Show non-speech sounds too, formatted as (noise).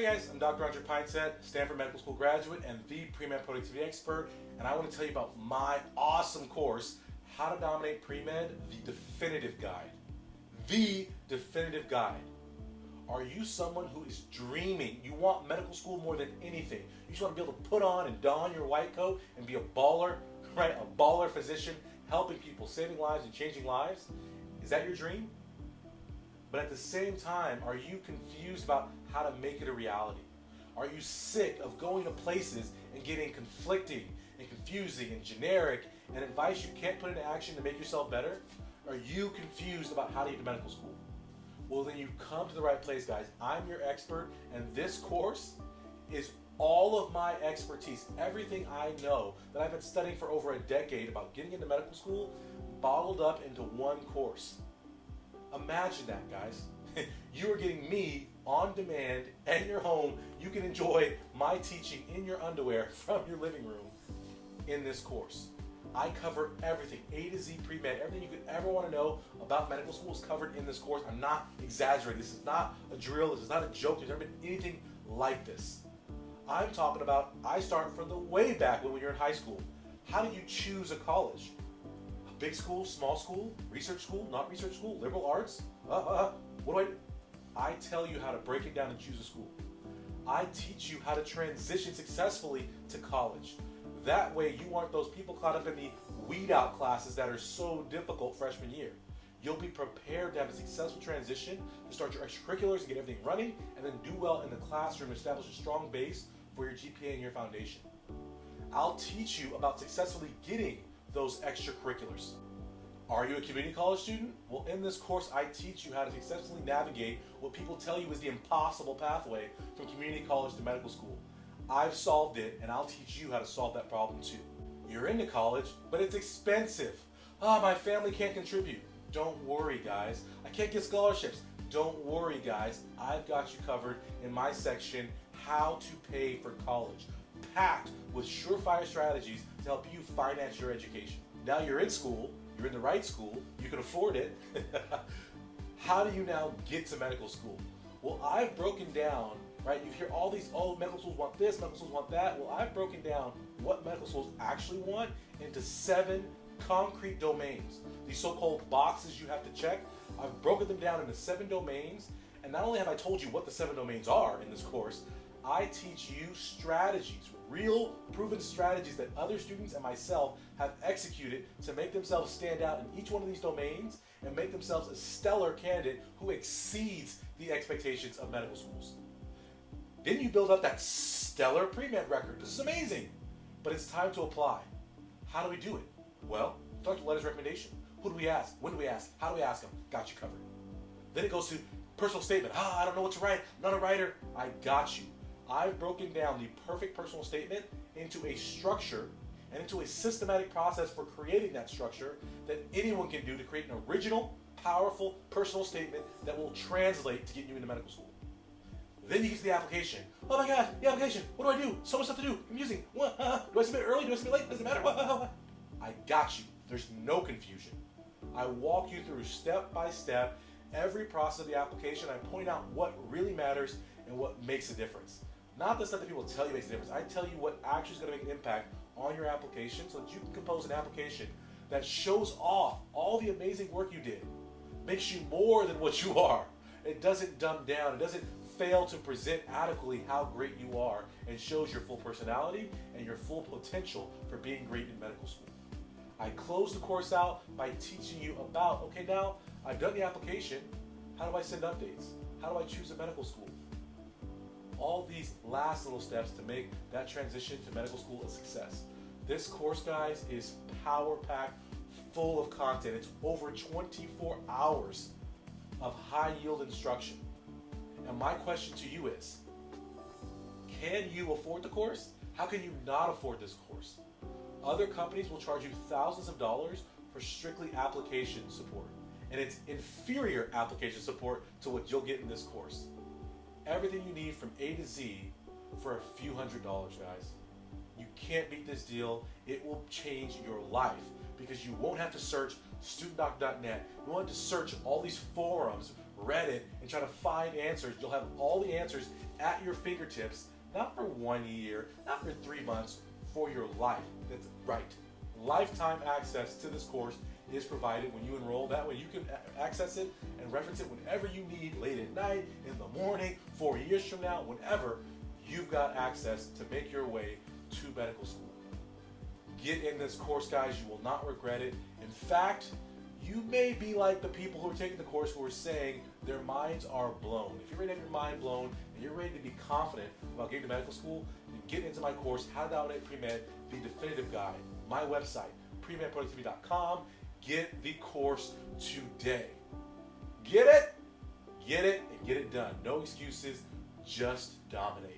Hi guys, I'm Dr. Andre Pineset, Stanford Medical School graduate and the pre-med productivity expert, and I want to tell you about my awesome course, How to Dominate Pre-Med, the definitive guide. The definitive guide. Are you someone who is dreaming? You want medical school more than anything. You just want to be able to put on and don your white coat and be a baller, (laughs) right? A baller physician, helping people, saving lives and changing lives. Is that your dream? But at the same time, are you confused about how to make it a reality? Are you sick of going to places and getting conflicting and confusing and generic and advice you can't put into action to make yourself better? Are you confused about how to get to medical school? Well, then you come to the right place, guys. I'm your expert, and this course is all of my expertise, everything I know that I've been studying for over a decade about getting into medical school, bottled up into one course. Imagine that, guys. (laughs) you are getting me on demand at your home. You can enjoy my teaching in your underwear (laughs) from your living room in this course. I cover everything, A to Z pre-med, everything you could ever want to know about medical school is covered in this course. I'm not exaggerating. This is not a drill. This is not a joke. There's never been anything like this. I'm talking about, I start from the way back when you're in high school. How do you choose a college? Big school, small school, research school, not research school, liberal arts? Uh, uh, uh, what do I I tell you how to break it down and choose a school. I teach you how to transition successfully to college. That way you aren't those people caught up in the weed out classes that are so difficult freshman year. You'll be prepared to have a successful transition to start your extracurriculars and get everything running and then do well in the classroom, establish a strong base for your GPA and your foundation. I'll teach you about successfully getting those extracurriculars. Are you a community college student? Well, in this course, I teach you how to successfully navigate what people tell you is the impossible pathway from community college to medical school. I've solved it, and I'll teach you how to solve that problem too. You're into college, but it's expensive. Ah, oh, my family can't contribute. Don't worry, guys. I can't get scholarships. Don't worry, guys. I've got you covered in my section, How to Pay for College, packed with surefire strategies to help you finance your education. Now you're in school, you're in the right school, you can afford it. (laughs) How do you now get to medical school? Well, I've broken down, right? You hear all these, oh, medical schools want this, medical schools want that. Well, I've broken down what medical schools actually want into seven concrete domains. These so-called boxes you have to check. I've broken them down into seven domains. And not only have I told you what the seven domains are in this course, I teach you strategies, real proven strategies that other students and myself have executed to make themselves stand out in each one of these domains and make themselves a stellar candidate who exceeds the expectations of medical schools. Then you build up that stellar pre-med record. This is amazing. But it's time to apply. How do we do it? Well, the letters recommendation. Who do we ask? When do we ask? How do we ask them? Got you covered. Then it goes to personal statement. Ah, I don't know what to write. I'm not a writer. I got you. I've broken down the perfect personal statement into a structure and into a systematic process for creating that structure that anyone can do to create an original, powerful personal statement that will translate to get you into medical school. Then you get to the application. Oh my God, the application. What do I do? So much stuff to do. What? Uh, (laughs) do I submit early? Do I submit late? Doesn't matter. (laughs) I got you. There's no confusion. I walk you through step by step every process of the application. I point out what really matters and what makes a difference. Not the stuff that people tell you makes a difference. I tell you what actually is going to make an impact on your application so that you can compose an application that shows off all the amazing work you did, makes you more than what (laughs) you are. It doesn't dumb down. It doesn't fail to present adequately how great you are and shows your full personality and your full potential for being great in medical school. I close the course out by teaching you about, okay, now I've done the application. How do I send updates? How do I choose a medical school? All these last little steps to make that transition to medical school a success. This course, guys, is power-packed, full of content. It's over 24 hours of high-yield instruction. And my question to you is, can you afford the course? How can you not afford this course? Other companies will charge you thousands of dollars for strictly application support. And it's inferior application support to what you'll get in this course everything you need from A to Z for a few hundred dollars, guys. You can't beat this deal. It will change your life because you won't have to search studentdoc.net. You won't have to search all these forums, Reddit, and try to find answers. You'll have all the answers at your fingertips, not for one year, not for three months, for your life. That's right. Lifetime access to this course is provided when you enroll. That way you can access it and reference it whenever you need, late at night, in the morning, four years from now, whenever you've got access to make your way to medical school. Get in this course, guys. You will not regret it. In fact, you may be like the people who are taking the course who are saying their minds are blown. If you're ready to have your mind blown and you're ready to be confident about getting to medical school, then get into my course, How to Dominate Pre-Med, the definitive guide. My website, premedproductivity.com. Get the course today. Get it, get it, and get it done. No excuses, just dominate.